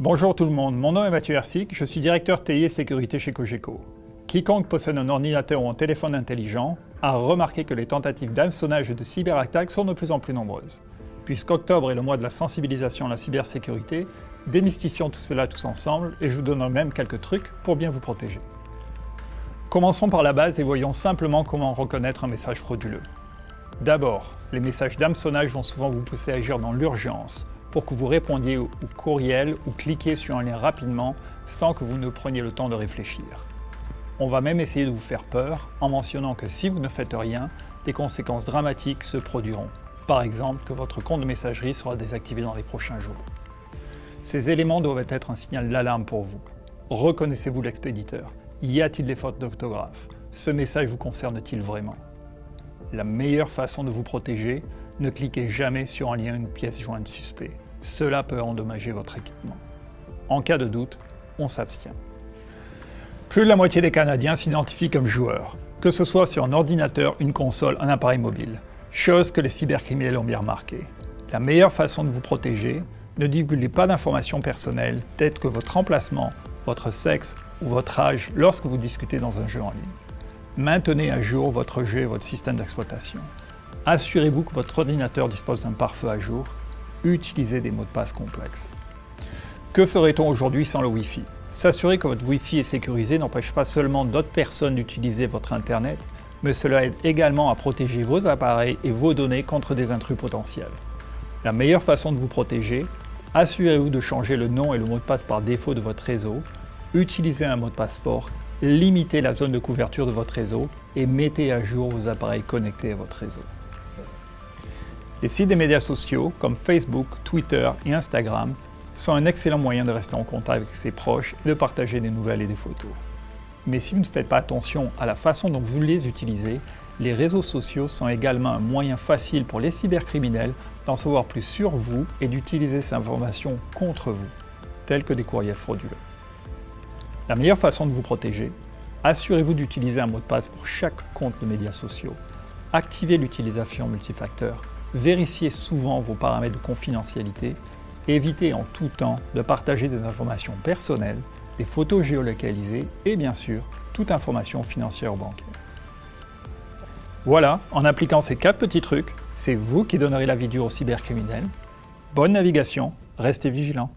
Bonjour tout le monde, mon nom est Mathieu Hersic, je suis directeur TI et sécurité chez Cogeco. Quiconque possède un ordinateur ou un téléphone intelligent a remarqué que les tentatives d'hameçonnage et de cyberattaques sont de plus en plus nombreuses. Puisqu'octobre est le mois de la sensibilisation à la cybersécurité, démystifions tout cela tous ensemble et je vous donne même quelques trucs pour bien vous protéger. Commençons par la base et voyons simplement comment reconnaître un message frauduleux. D'abord, les messages d'hameçonnage vont souvent vous pousser à agir dans l'urgence, pour que vous répondiez au, courriel ou cliquiez sur un lien rapidement sans que vous ne preniez le temps de réfléchir. On va même essayer de vous faire peur en mentionnant que si vous ne faites rien, des conséquences dramatiques se produiront. Par exemple, que votre compte de messagerie sera désactivé dans les prochains jours. Ces éléments doivent être un signal d'alarme pour vous. Reconnaissez-vous l'expéditeur Y a-t-il des fautes d'orthographe? Ce message vous concerne-t-il vraiment? La meilleure façon de vous protéger, ne cliquez jamais sur un lien ou une pièce jointe suspect. Cela peut endommager votre équipement. En cas de doute, on s'abstient. Plus de la moitié des Canadiens s'identifient comme joueurs, que ce soit sur un ordinateur, une console, un appareil mobile. Chose que les cybercriminels ont bien remarqué. La meilleure façon de vous protéger, ne divulguez pas d'informations personnelles telles que votre emplacement, votre sexe ou votre âge lorsque vous discutez dans un jeu en ligne. Maintenez à jour votre jeu et votre système d'exploitation. Assurez-vous que votre ordinateur dispose d'un pare-feu à jour. Utilisez des mots de passe complexes. Que ferait-on aujourd'hui sans le Wi-Fi? S'assurer que votre Wi-Fi est sécurisé n'empêche pas seulement d'autres personnes d'utiliser votre Internet, mais cela aide également à protéger vos appareils et vos données contre des intrus potentiels. La meilleure façon de vous protéger, assurez-vous de changer le nom et le mot de passe par défaut de votre réseau, utilisez un mot de passe fort, limitez la zone de couverture de votre réseau et mettez à jour vos appareils connectés à votre réseau. Les sites des médias sociaux comme Facebook, Twitter et Instagram sont un excellent moyen de rester en contact avec ses proches et de partager des nouvelles et des photos. Mais si vous ne faites pas attention à la façon dont vous les utilisez, les réseaux sociaux sont également un moyen facile pour les cybercriminels d'en savoir plus sur vous et d'utiliser ces informations contre vous, telles que des courriels frauduleux. La meilleure façon de vous protéger, assurez-vous d'utiliser un mot de passe pour chaque compte de médias sociaux. Activez l'utilisation multifacteur Vérifiez souvent vos paramètres de confidentialité. Évitez en tout temps de partager des informations personnelles, des photos géolocalisées et bien sûr, toute information financière ou bancaire. Voilà, en appliquant ces quatre petits trucs, c'est vous qui donnerez la vie dure aux cybercriminels. Bonne navigation, restez vigilants.